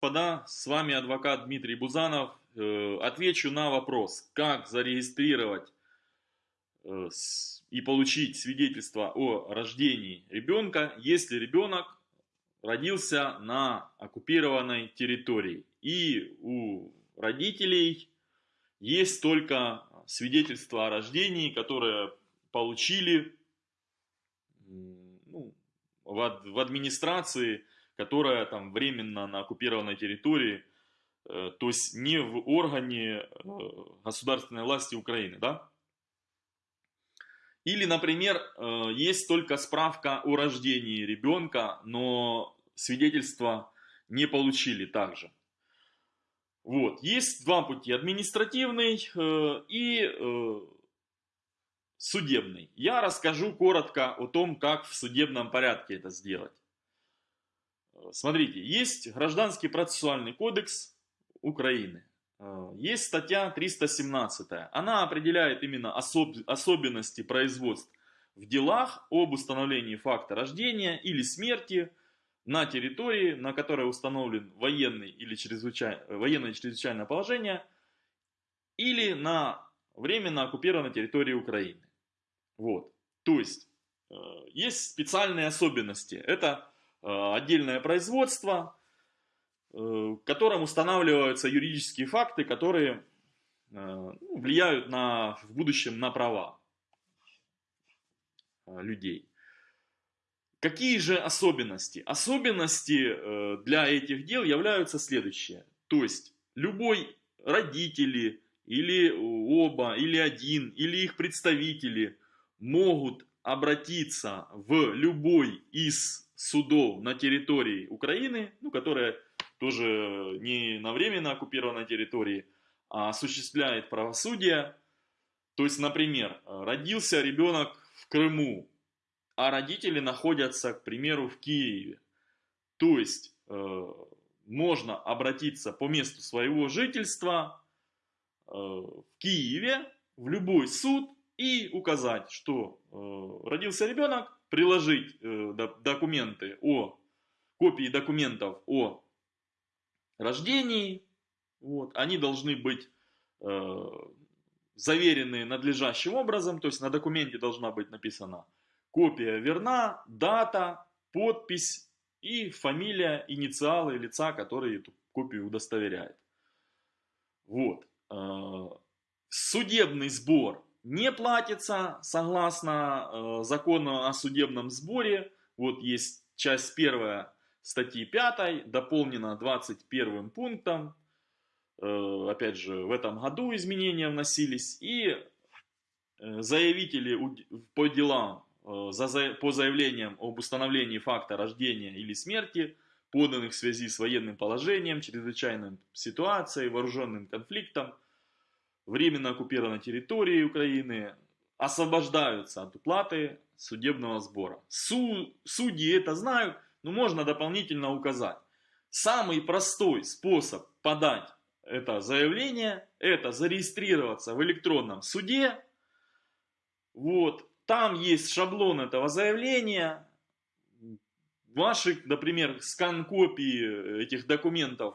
господа, с вами адвокат Дмитрий Бузанов. Э, отвечу на вопрос, как зарегистрировать э, и получить свидетельство о рождении ребенка, если ребенок родился на оккупированной территории. И у родителей есть только свидетельство о рождении, которое получили ну, в, в администрации которая там временно на оккупированной территории, э, то есть не в органе э, государственной власти Украины, да? Или, например, э, есть только справка о рождении ребенка, но свидетельства не получили также. Вот. Есть два пути, административный и судебный. Я расскажу коротко о том, как в судебном порядке это сделать. Смотрите, есть Гражданский процессуальный кодекс Украины. Э, есть статья 317. Она определяет именно особ особенности производств в делах об установлении факта рождения или смерти на территории, на которой установлен военный или чрезвычай... военное чрезвычайное положение, или на временно оккупированной территории Украины. Вот. То есть, э, есть специальные особенности. Это Э, отдельное производство, э, которым устанавливаются юридические факты, которые э, ну, влияют на, в будущем на права людей. Какие же особенности? Особенности для этих дел являются следующие. То есть любой родители или оба, или один, или их представители могут обратиться в любой из судов на территории Украины, ну, которая тоже не на временно оккупированной территории, а осуществляет правосудие. То есть, например, родился ребенок в Крыму, а родители находятся, к примеру, в Киеве. То есть, э, можно обратиться по месту своего жительства э, в Киеве, в любой суд и указать, что э, родился ребенок, приложить э, документы о, копии документов о рождении, вот, они должны быть э, заверены надлежащим образом, то есть на документе должна быть написана копия верна, дата, подпись и фамилия, инициалы лица, который эту копию удостоверяет. Вот. Э, судебный сбор не платится согласно э, закону о судебном сборе. Вот есть часть первая статьи 5, дополнена 21 пунктом. Э, опять же, в этом году изменения вносились. И э, заявители по делам, э, по заявлениям об установлении факта рождения или смерти, поданных в связи с военным положением, чрезвычайной ситуацией, вооруженным конфликтом, временно оккупированной территории Украины освобождаются от уплаты судебного сбора. Су судьи это знают, но можно дополнительно указать. Самый простой способ подать это заявление, это зарегистрироваться в электронном суде. Вот, там есть шаблон этого заявления. Ваши, например, скан копии этих документов,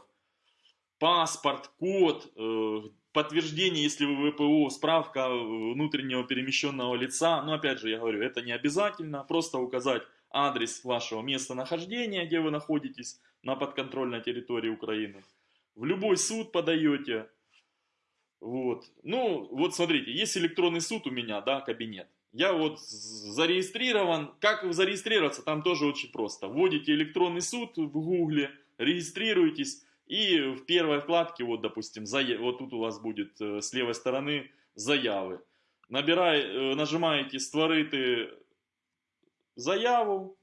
паспорт, код, э, подтверждение, если вы ВПО, справка внутреннего перемещенного лица. Но опять же, я говорю, это не обязательно. Просто указать адрес вашего местонахождения, где вы находитесь на подконтрольной территории Украины. В любой суд подаете. Вот. Ну, вот смотрите, есть электронный суд у меня, да, кабинет. Я вот зарегистрирован. Как зарегистрироваться? Там тоже очень просто. Вводите электронный суд в гугле, регистрируетесь. И в первой вкладке, вот допустим, вот тут у вас будет э, с левой стороны заявы. Набирай, э, нажимаете «Створити заяву».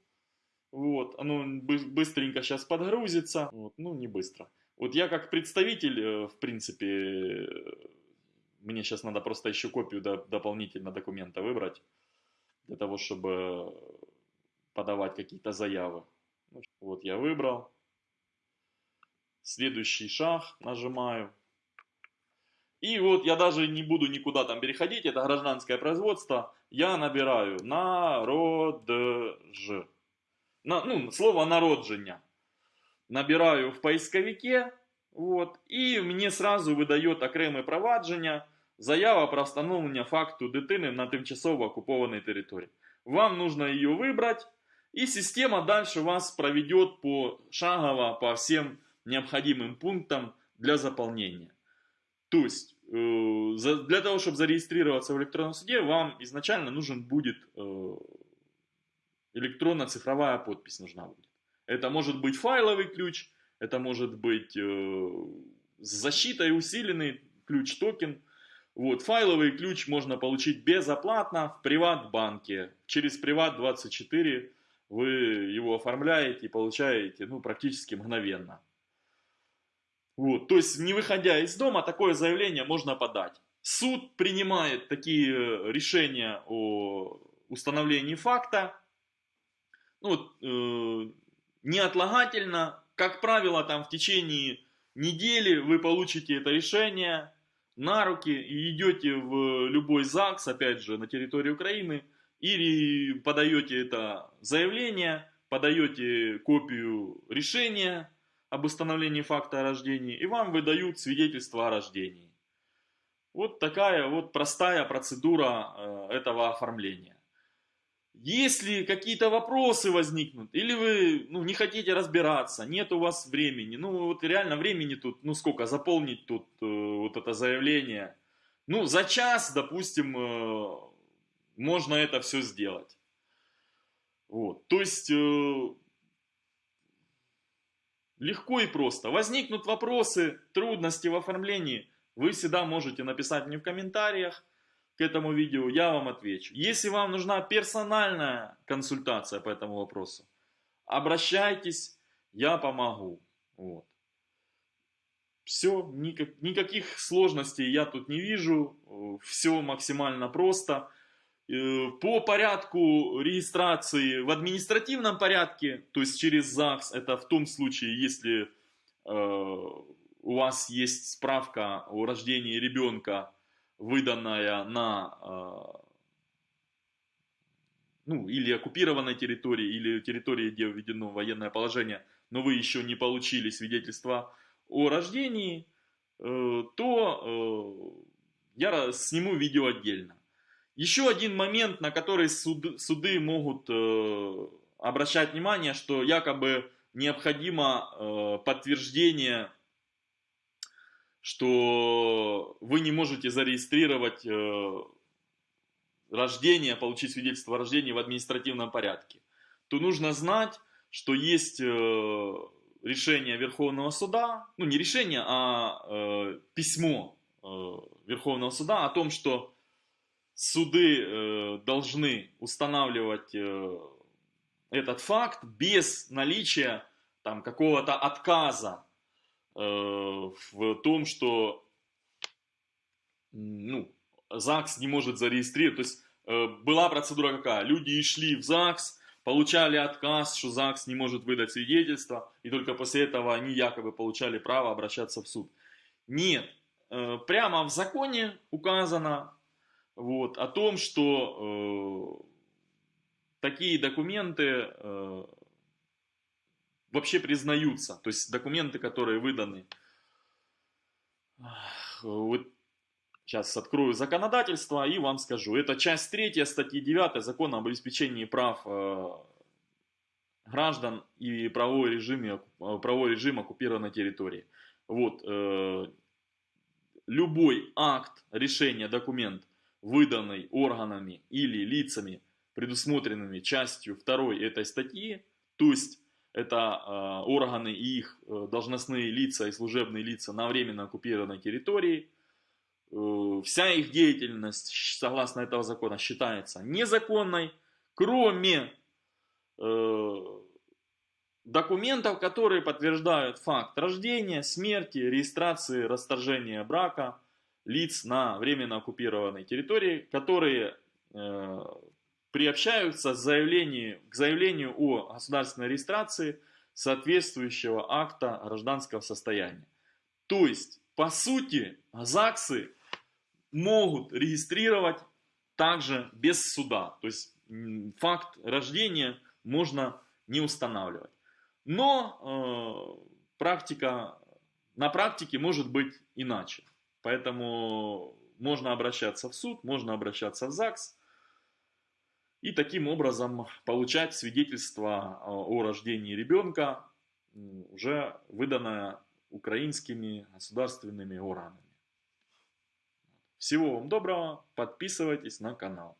Вот, оно быстренько сейчас подгрузится. Вот, ну, не быстро. Вот я как представитель, э, в принципе, мне сейчас надо просто еще копию дополнительно документа выбрать. Для того, чтобы подавать какие-то заявы. Ну, вот я выбрал. Следующий шаг нажимаю. И вот я даже не буду никуда там переходить, это гражданское производство. Я набираю народж. На, ну, слово народження. набираю в поисковике, вот, і мені сразу видає окреме провадження, заява про встановлення факту дитини на тимчасово оккупованной території. Вам нужно ее выбрать, и система дальше вас проведет пошагово по всем необходимым пунктам для заполнения. То есть, э, для того, чтобы зарегистрироваться в электронном суде, вам изначально нужен будет э, электронно-цифровая подпись нужна будет. Это может быть файловый ключ, это может быть э, с защитой усиленный ключ токен. Вот, файловый ключ можно получить безоплатно в приват-банке. Через Приват24 вы его оформляете и получаете ну, практически мгновенно. Вот, то есть, не выходя из дома, такое заявление можно подать. Суд принимает такие э, решения о установлении факта ну, э, неотлагательно. Как правило, там в течение недели вы получите это решение на руки и идете в любой ЗАГС, опять же, на территории Украины, или подаете это заявление, подаете копию решения об установлении факта о рождении, и вам выдают свидетельство о рождении. Вот такая вот простая процедура э, этого оформления. Если какие-то вопросы возникнут, или вы ну, не хотите разбираться, нет у вас времени, ну вот реально времени тут, ну сколько, заполнить тут э, вот это заявление, ну за час, допустим, э, можно это все сделать. Вот, то есть э, легко и просто. Возникнут вопросы, трудности в оформлении, вы всегда можете написать мне в комментариях к этому видео, я вам отвечу. Если вам нужна персональная консультация по этому вопросу, обращайтесь, я помогу. Вот. Все, никак, никаких сложностей я тут не вижу, все максимально просто. Э, По порядку регистрации в административном порядке, то есть через ЗАГС, это в том случае, если э, у вас есть справка о рождении ребенка, выданная на э, ну, или оккупированной территории, или территории, где введено военное положение, но вы еще не получили свидетельство о рождении, то я сниму видео отдельно. Еще один момент, на который суд, суды могут э, обращать внимание, что якобы необходимо э, подтверждение, что вы не можете зарегистрировать э, рождение, получить свидетельство о рождении в административном порядке, то нужно знать, что есть э, решение Верховного суда, ну не решение, а э, письмо э, Верховного суда о том, что суды э, должны устанавливать э, этот факт без наличия там какого-то отказа э, в том, что ну, ЗАГС не может зарегистрировать. То есть э, была процедура какая? Люди шли в ЗАГС, получали отказ, что ЗАГС не может выдать свидетельство, и только после этого они якобы получали право обращаться в суд. Нет, э, прямо в законе указано вот, о том, что э, такие документы э, вообще признаются. То есть документы, которые выданы. Вот сейчас открою законодательство и вам скажу. Это часть 3 статьи 9 Закона об обеспечении прав э, граждан и правовой режим, э, правовой режим оккупированной территории. Вот, э, любой акт, решение, документ, выданный органами или лицами, предусмотренными частью 2 этой статьи, то есть это э, органы и их э, должностные лица и служебные лица на временно оккупированной территории, э, вся их деятельность, согласно этого закона, считается незаконной, кроме э, документов, которые подтверждают факт рождения, смерти, регистрации, расторжения брака лиц на временно оккупированной территории, которые э, приобщаются заявлению, к заявлению о государственной регистрации соответствующего акта гражданского состояния. То есть, по сути, ЗАГСы могут регистрировать также без суда. То есть, факт рождения можно не устанавливать. Но э, практика, на практике может быть иначе. Поэтому можно обращаться в суд, можно обращаться в ЗАГС и таким образом получать свидетельство о рождении ребенка, уже выданное украинскими государственными органами. Всего вам доброго, подписывайтесь на канал.